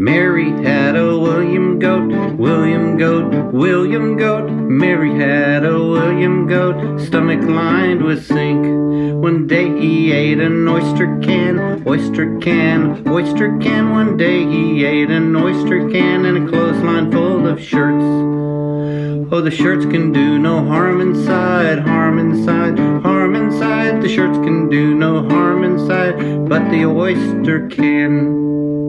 Mary had a William goat, William goat, William goat. Mary had a William goat, stomach lined with zinc. One day he ate an oyster can, oyster can, oyster can. One day he ate an oyster can and a clothesline full of shirts. Oh, the shirts can do no harm inside, harm inside, harm inside. The shirts can do no harm inside, but the oyster can.